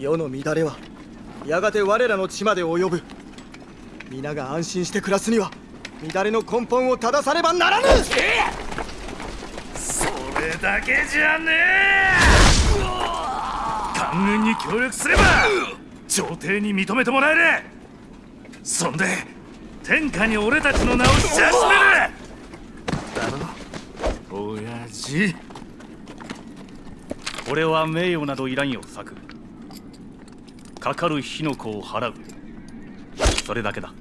世の乱れはやがて我らの地まで及ぶ。皆が安心して暮らすには乱れの根本を正さねばならぬ！それだけじゃねえ！官軍に協力すれば朝廷に認めてもらえる！そんで天下に俺たちの名を知らしめる！だろ？親父。俺は名誉などいらんよ策かかる火の粉を払う。それだけだ。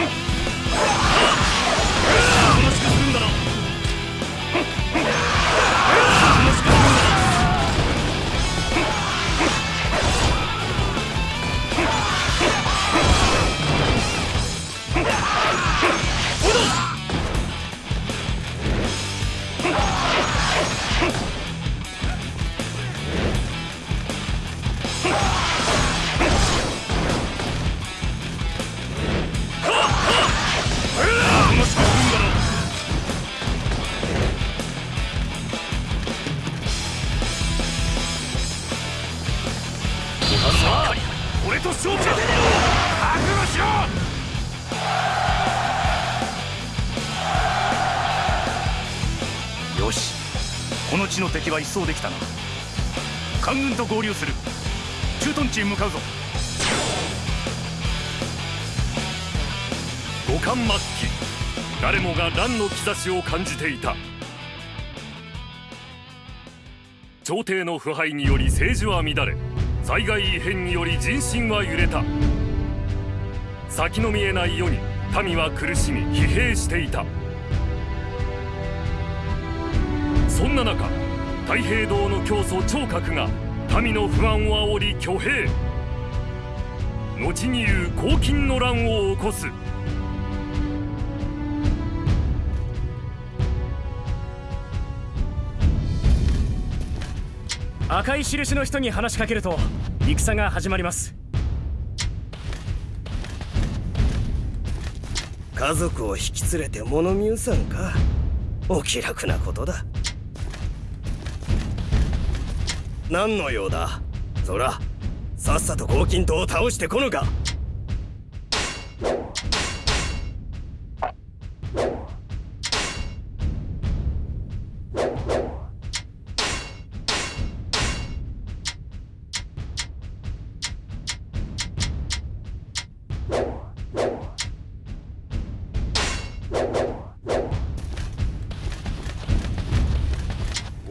Ha! は一掃できたな。官軍と合流する。駐屯地へ向かうぞ。五冠末期。誰もが乱の兆しを感じていた。朝廷の腐敗により政治は乱れ災害異変により人心は揺れた。先の見えない世に民は苦しみ疲弊していた。そんな中太平道の教祖聴覚が民の不安を煽り挙兵。後に言う黄金の乱を起こす。赤い印の人に話しかけると戦が始まります。家族を引き連れて物見うさんか。お気楽なことだ。何の用だ？そらさっさと黄金塔を倒してこぬか。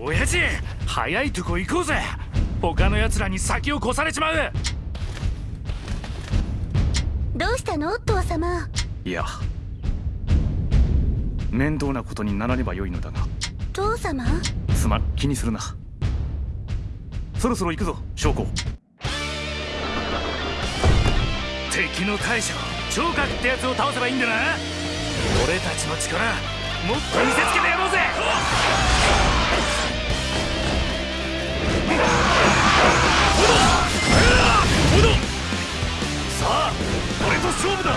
親父！早いとこ行こうぜ。他の奴らに先を越されちまう。どうしたの？お父様。いや。面倒なことにならねばよいのだが。父様？すまん気にするな。そろそろ行くぞ将校。敵の大将聴覚ってやつを倒せばいいんだな。俺たちの力もっと見せつけてやろうぜ俺と勝負だ。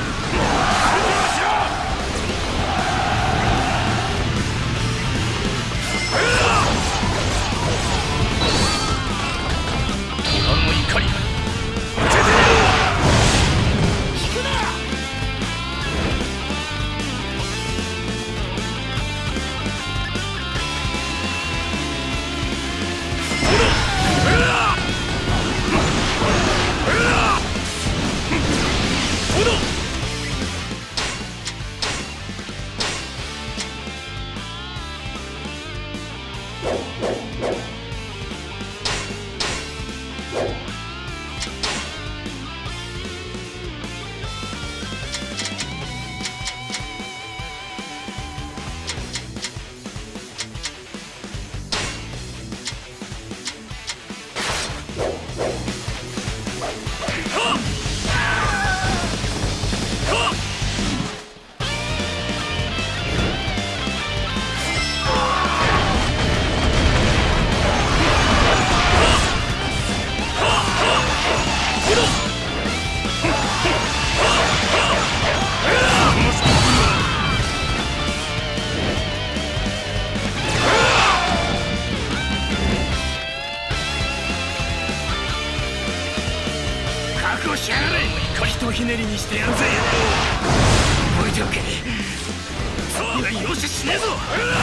Ugh!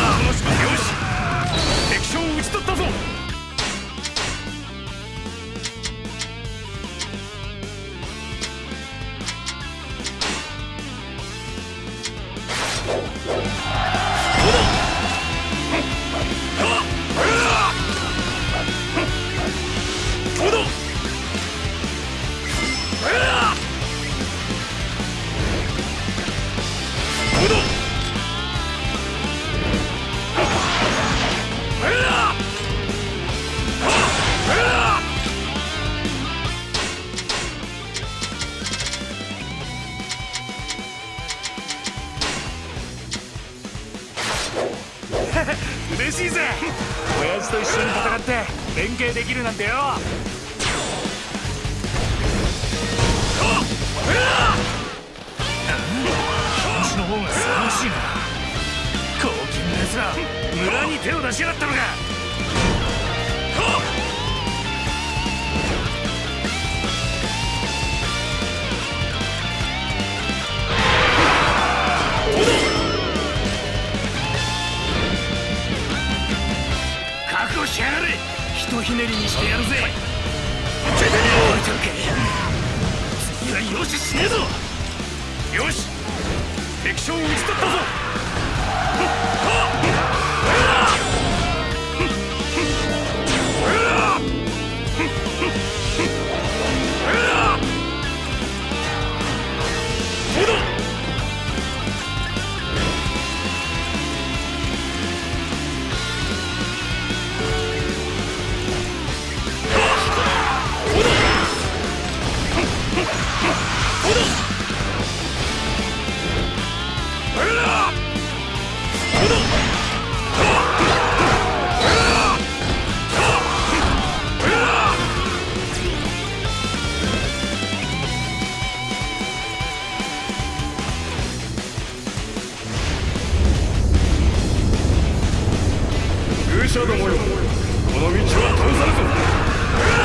者どもよ。この道は通さぬぞ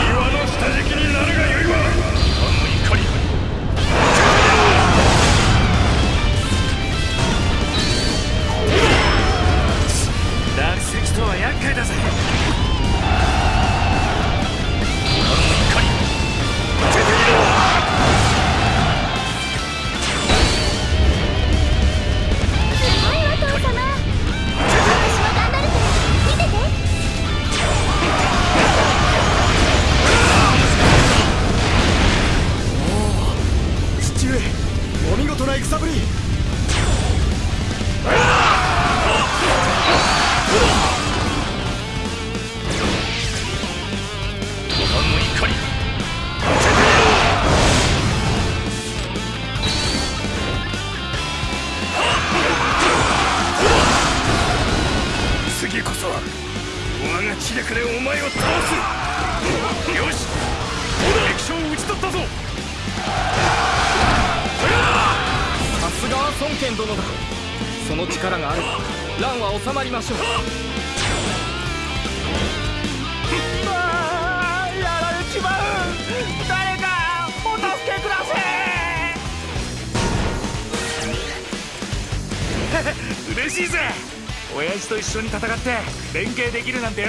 岩の下敷きになるがよいわ。つよし敵将を打ち取ったぞさすがは孫権殿だその力があれば乱は収まりましょうう誰かお助けください嬉しいぜ親父と一緒に戦って連携できるなんてよ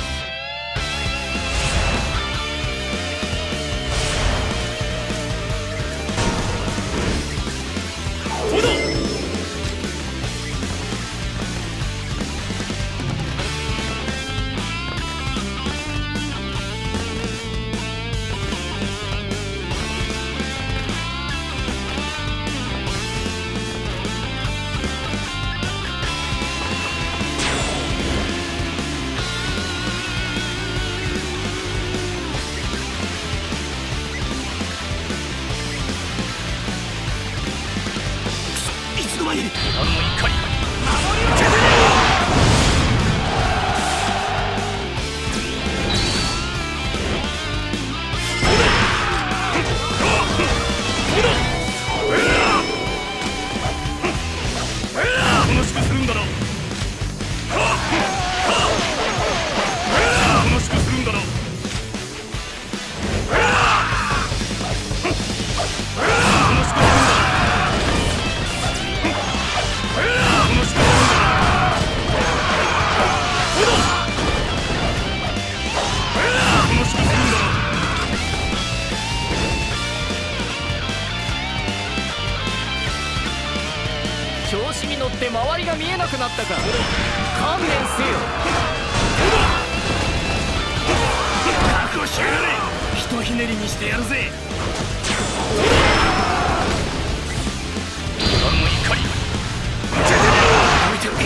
乗って周りが見えなくなったか観念せよ。覚悟しやがれ。ひとひねりにしてやるぜ。俺の怒り。置いておけ。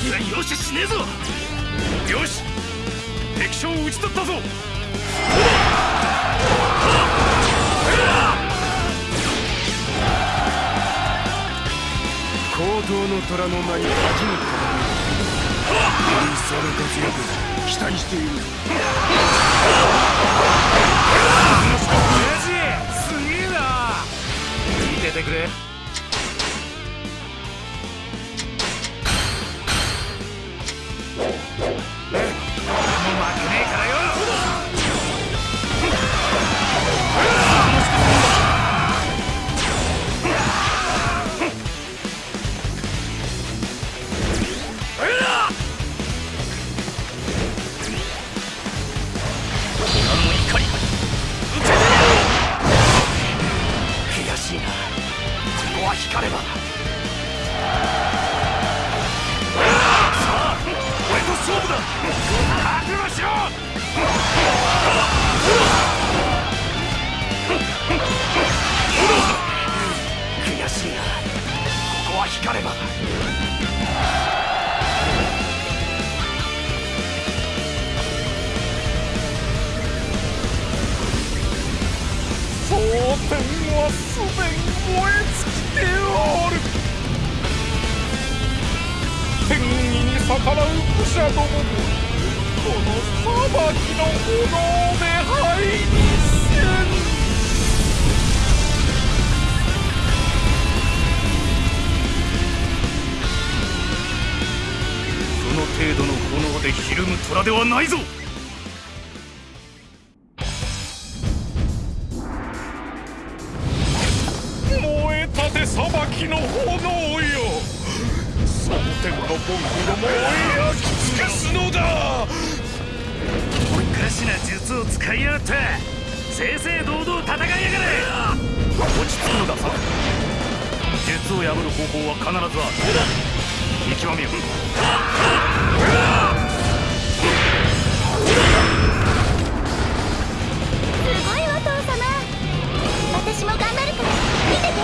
次は容赦しねえぞ。よし。敵将を討ち取ったぞ。高等の虎の名に恥じぬよりその活躍期待している親父すげえな見ててくれないぞ。燃えたて裁きの炎よ。蒼天のボンクどもを焼き尽くすのだ。おかしな術を使いやがって。正々堂々戦いやがれ。落ち着くのださ。術を破る方法は必ずある。見極めよごいわ父様私も頑張るから見てて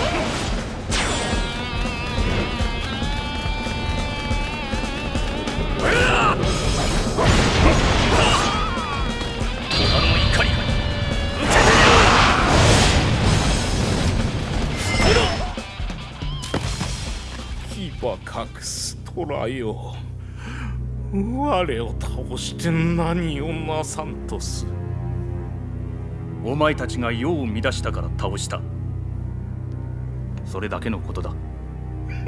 虎の怒り。受けて牙隠す虎よ我を倒して何をなさんとするお前たちが世を乱したから倒した。それだけのことだ。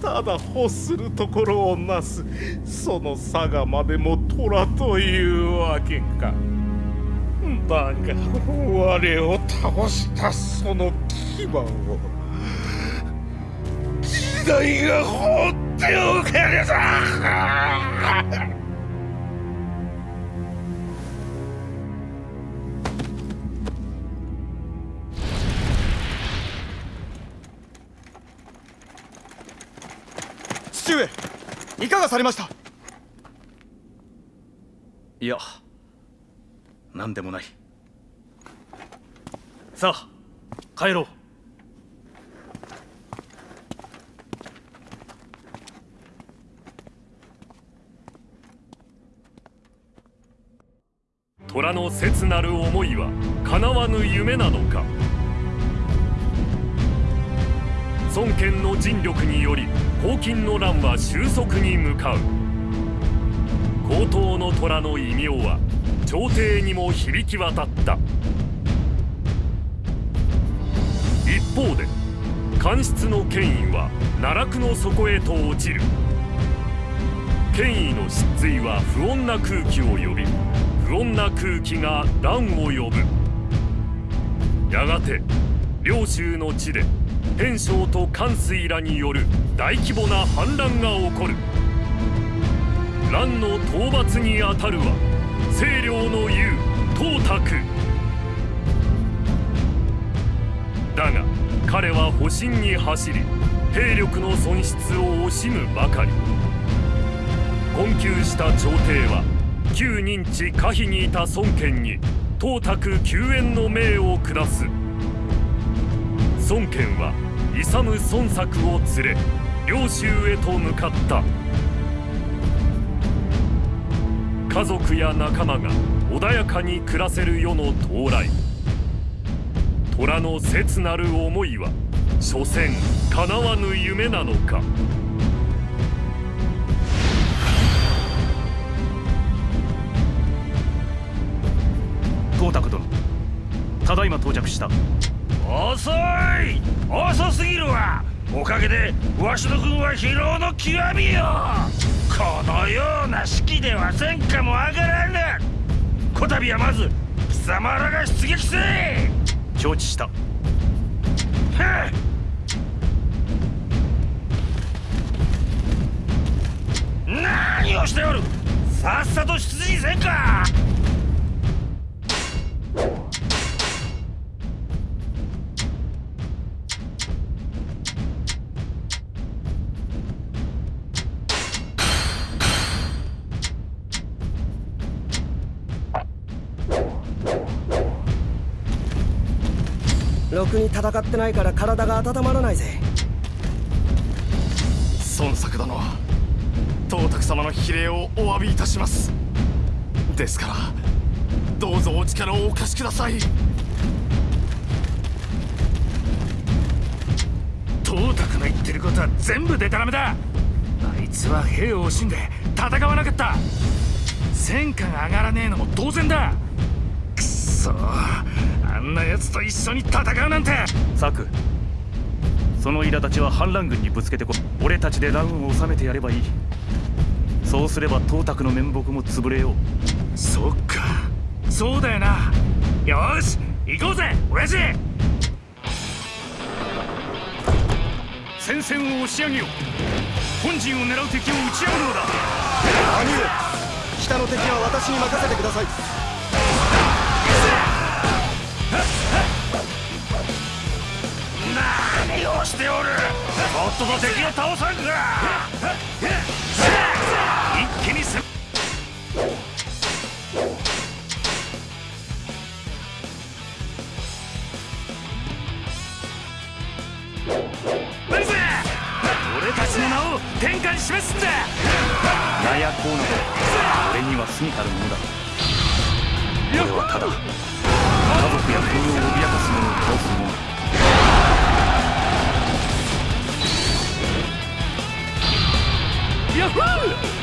ただ欲するところをなす。その佐賀までも虎というわけか。だが我を倒したその牙を。時代が放っておけるぞいかがされました？いや何でもない。さあ帰ろう。虎の切なる思いは叶わぬ夢なのか？孫権の尽力により黄金の乱は収束に向かう。高等の虎の異名は朝廷にも響き渡った。一方で官室の権威は奈落の底へと落ちる。権威の失墜は不穏な空気を呼び不穏な空気が乱を呼ぶ。やがて領州の地で偏将と関水らによる大規模な反乱が起こる。乱の討伐にあたるは清涼の雄董卓。だが彼は保身に走り兵力の損失を惜しむばかり。困窮した朝廷は旧認知可否にいた孫権に董卓救援の命を下す。孫権は勇孫作を連れ領州へと向かった。家族や仲間が穏やかに暮らせる世の到来。虎の切なる思いは所詮叶わぬ夢なのか。董卓殿ただいま到着した。遅い。遅すぎるわ。おかげでわしの軍は疲労の極みよ。このような式では戦果も上がらぬこたびはまず貴様らが出撃せ承知した。はっ。何をしておる。さっさと出陣せんか戦ってないから体が温まらないぜ。孫作殿董卓様の比例をお詫びいたします。ですからどうぞお力をお貸しください。董卓の言ってることは全部デタラメだ。あいつは兵を惜しんで戦わなかった。戦果が上がらねえのも当然だ。くっそ。あんな奴と一緒に戦うなんて。策その苛立ちは反乱軍にぶつけてこ俺たちで乱を収めてやればいい。そうすれば董卓の面目も潰れよう。そっか。そうだよな。よーし行こうぜ親父。戦線を押し上げよう。本陣を狙う敵を打ち合うのだ。兄上北の敵は私に任せてくださいをしておる。もっとと敵を倒さんか。一気に攻め。来る俺たちの名を天下に示すんだ。名や功など俺には過ぎたるものだ。俺はただ家族や国を脅かす者を倒す者。Yahoo!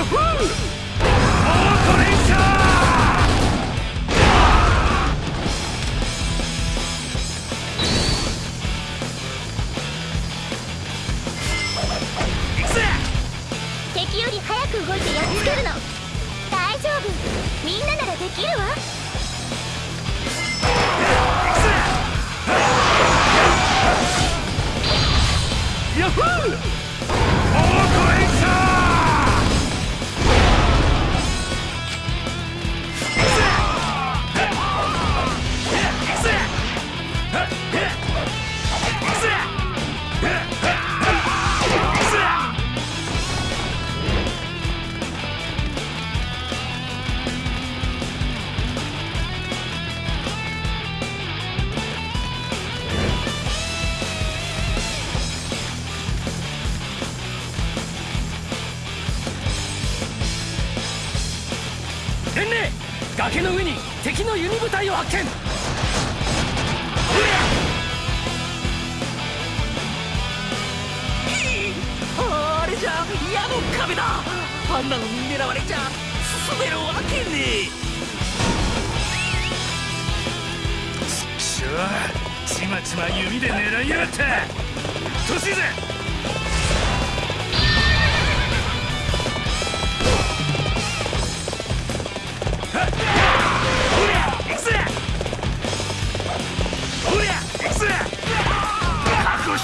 Yahoo! 天霊崖の上に敵の弓部隊を発見。あれじゃ矢の壁だ。あんなのに狙われちゃ進めるわけねくしょうちまちま弓で狙いやがった年ぜ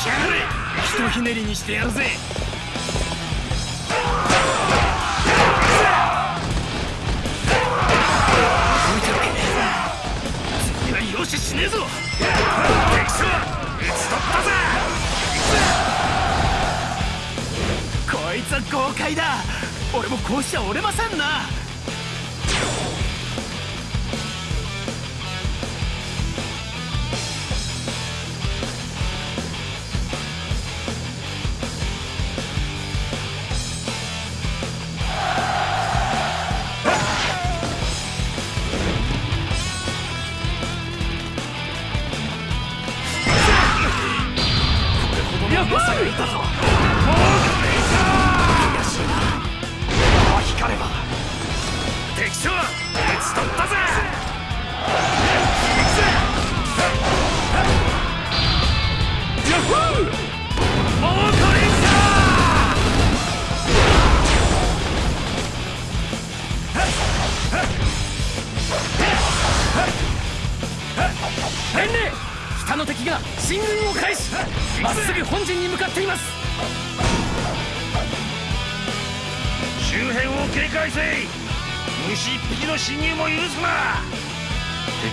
しやがれひとひねりにしてやるぜ。次はよししねえぞ。敵将討ち取ったぜ。こいつは豪快だ。俺もこうしちゃ折れませんな。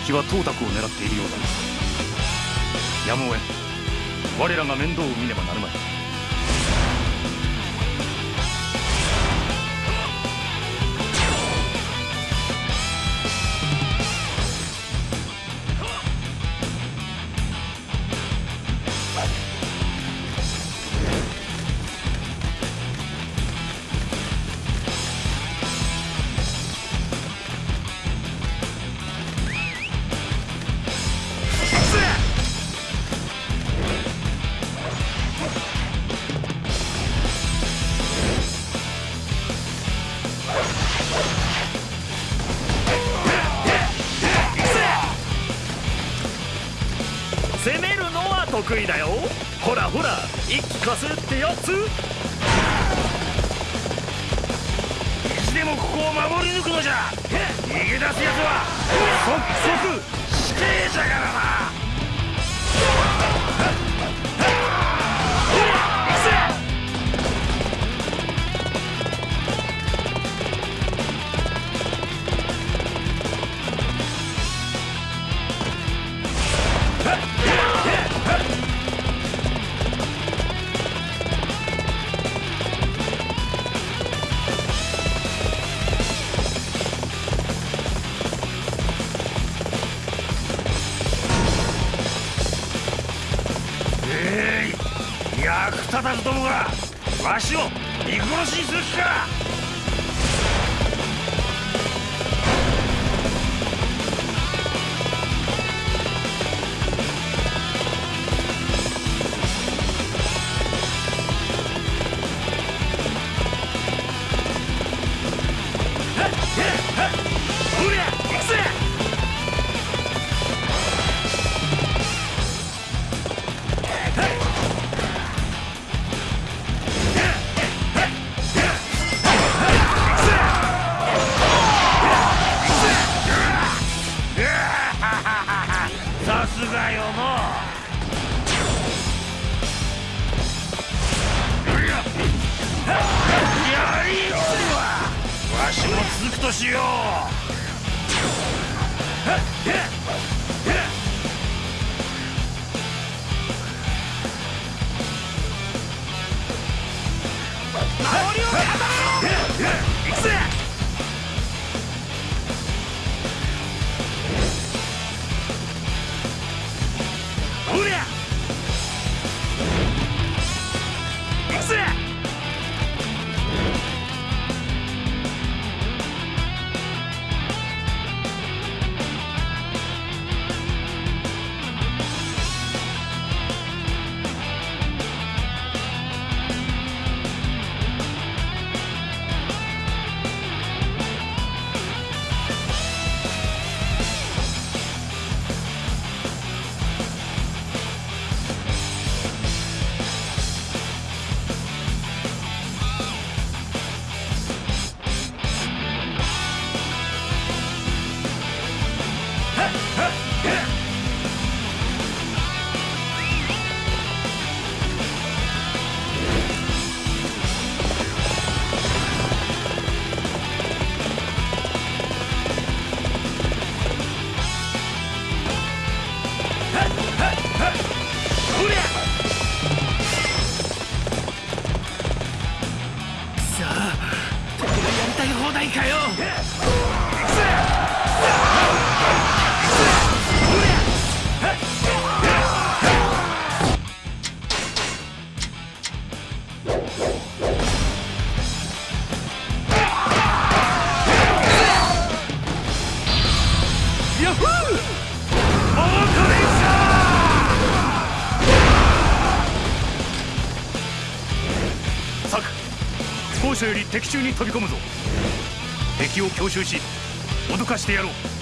敵は董卓を狙っているようだ。やむを得ん。我らが面倒を見ねばなるまい。貸せってやつ。いつでもここを守り抜くのじゃ。逃げ出すやつは。即即死刑じゃからな。しするか続くとしよう。より敵中に飛び込むぞ。敵を強襲し脅かしてやろう。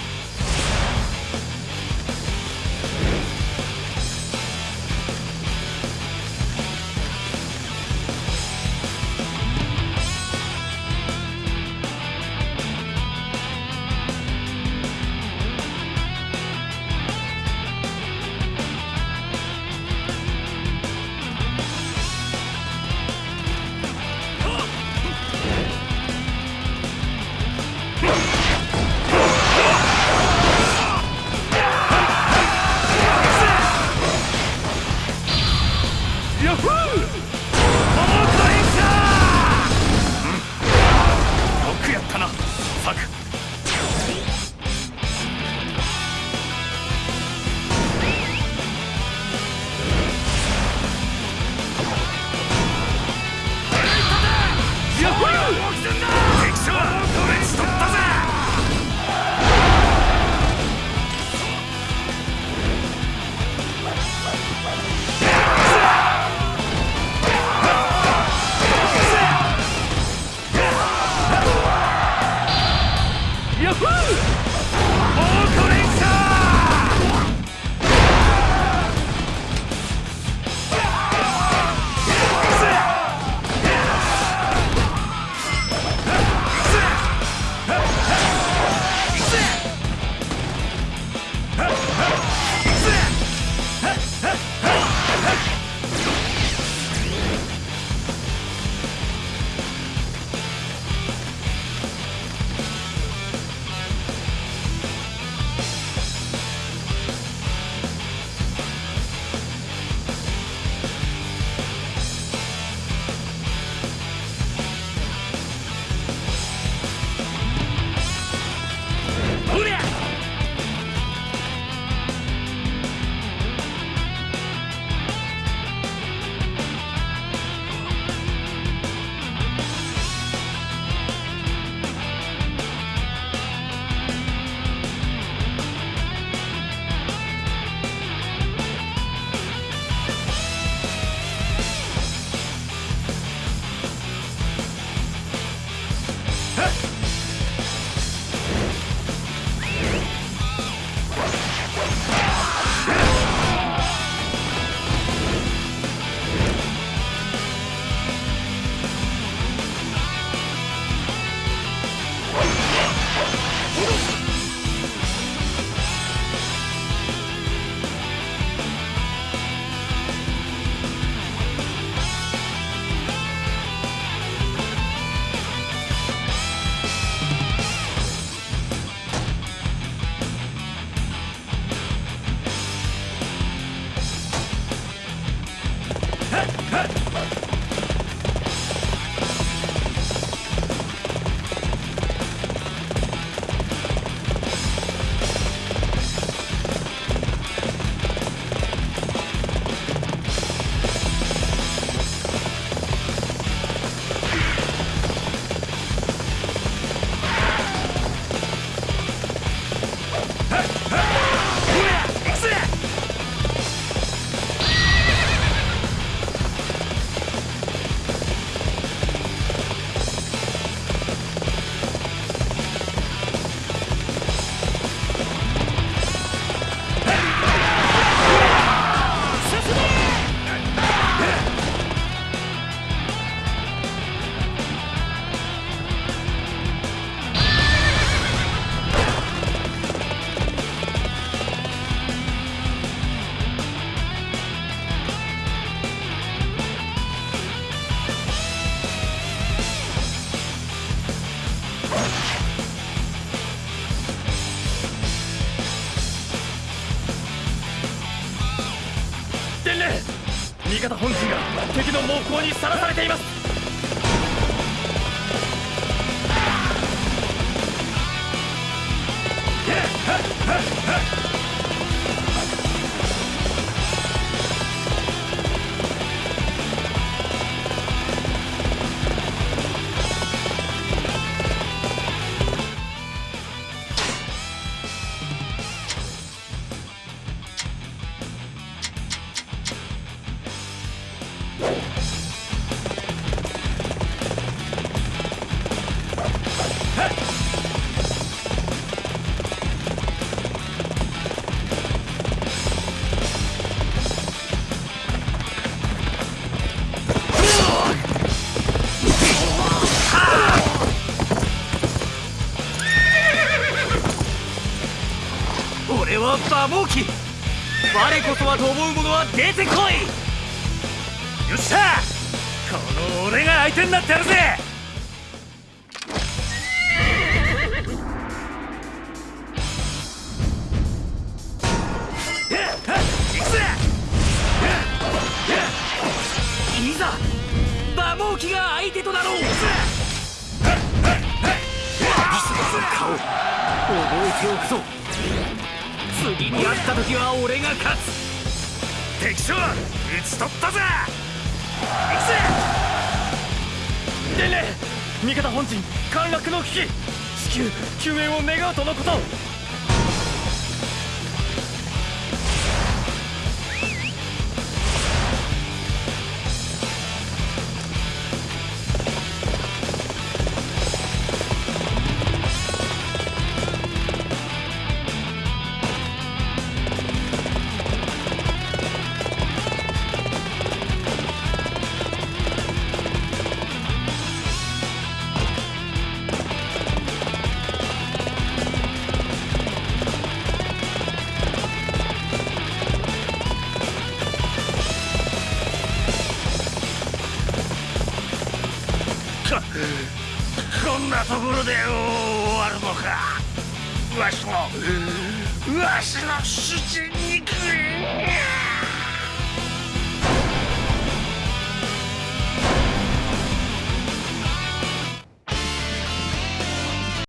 だと思う者は出てこい。よっしゃこの俺が相手になってやるぜ。ち取ったぜ。伝令味方本陣陥落の危機。至急救援を願うとのこと。